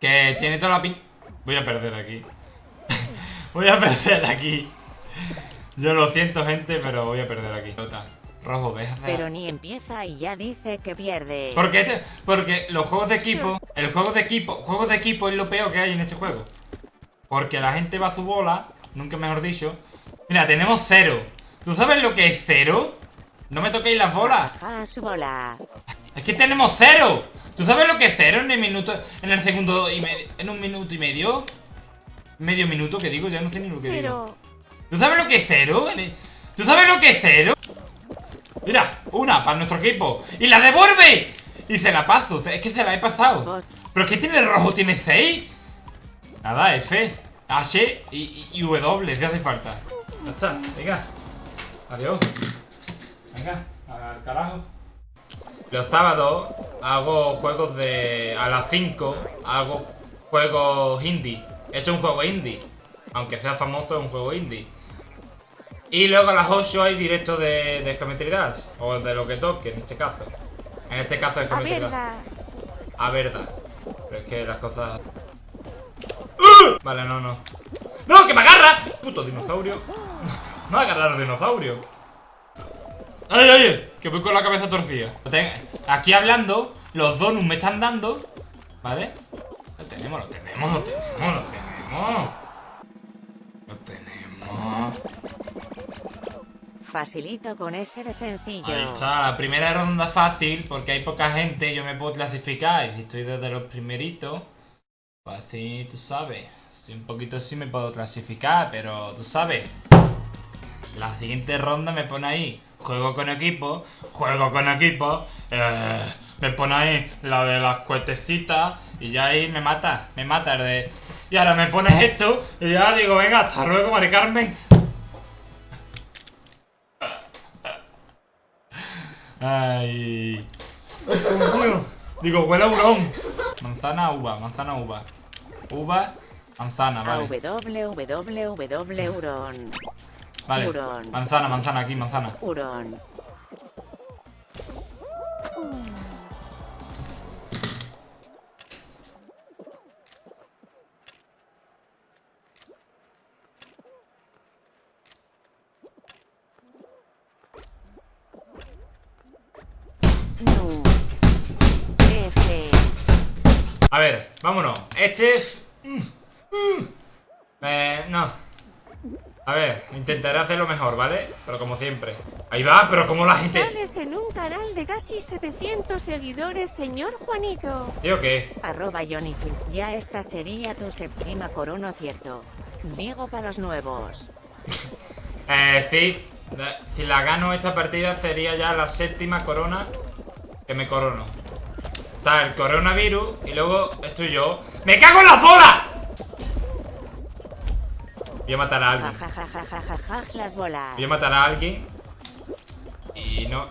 Que tiene toda la pin... Voy a perder aquí. voy a perder aquí. Yo lo siento, gente, pero voy a perder aquí. Rojo, deja Pero ni empieza y ya dice que pierde. ¿Por qué? Te... Porque los juegos de equipo... El juego de equipo... Juegos de equipo es lo peor que hay en este juego. Porque la gente va a su bola, nunca mejor dicho. Mira, tenemos cero. ¿Tú sabes lo que es cero? No me toquéis las bolas. A su bola. Es que tenemos cero. ¿Tú sabes lo que es cero en el minuto, en el segundo y medio, en un minuto y medio? Medio minuto, que digo, ya no sé ni lo que digo. ¿Tú sabes lo que es cero? ¿Tú sabes lo que es cero? Mira, una para nuestro equipo. ¡Y la devuelve! Y se la paso. Es que se la he pasado. ¿Pero es que tiene rojo? ¿Tiene 6? Nada, F, H y, W, si hace falta. Ya está, venga. Adiós. Venga, al carajo. Los sábados hago juegos de... A las 5 hago juegos indie. He hecho un juego indie. Aunque sea famoso, es un juego indie. Y luego a las 8 hay directo de, de Geometry O de lo que toque, en este caso. En este caso es Geometry Dash. A verdad. Pero es que las cosas... Vale, no, no ¡No, que me agarra! Puto dinosaurio Me va a agarrar el dinosaurio ¡Ay, ay, ay! Que voy con la cabeza torcida Aquí hablando Los donuts me están dando ¿Vale? Lo tenemos, lo tenemos, lo tenemos, lo tenemos Lo tenemos Facilito con ese de sencillo Ahí está, la primera ronda fácil Porque hay poca gente, yo me puedo clasificar Y estoy desde los primeritos pues así, tú sabes. Sí, un poquito sí me puedo clasificar, pero tú sabes. La siguiente ronda me pone ahí. Juego con equipo, juego con equipo. Eh, me pone ahí la de las cuetecitas. Y ya ahí me mata, me mata el de. Y ahora me pones esto. Y ya digo, venga, hasta luego, Mari Carmen. Ay. Digo, huele a hurón. Manzana, uva, manzana, uva. Uva, manzana, vale. www, Uron. Vale. Manzana, manzana, aquí, manzana. Uron. A ver, vámonos. Este es... Mm, mm. Eh, no. A ver, intentaré hacerlo mejor, ¿vale? Pero como siempre. Ahí va, pero como la gente... Sales en un canal de casi 700 seguidores, señor Juanito. ¿Yo qué? Arroba Johnny Finch. Ya esta sería tu séptima corona, ¿cierto? Digo para los nuevos. eh, sí. Si la gano esta partida sería ya la séptima corona que me corono. Está el coronavirus y luego estoy yo. ¡Me cago en la bola! Voy a matar a alguien. Las bolas. Voy a matar a alguien. Y no.